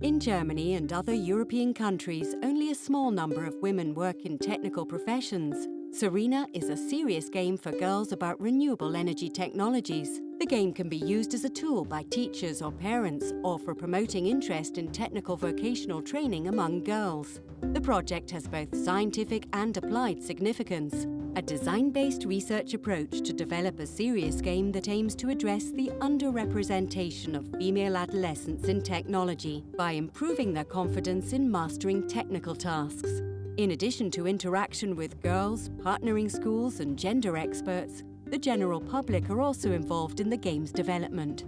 In Germany and other European countries, only a small number of women work in technical professions. Serena is a serious game for girls about renewable energy technologies. The game can be used as a tool by teachers or parents or for promoting interest in technical vocational training among girls. The project has both scientific and applied significance, a design-based research approach to develop a serious game that aims to address the underrepresentation of female adolescents in technology by improving their confidence in mastering technical tasks. In addition to interaction with girls, partnering schools and gender experts, the general public are also involved in the game's development.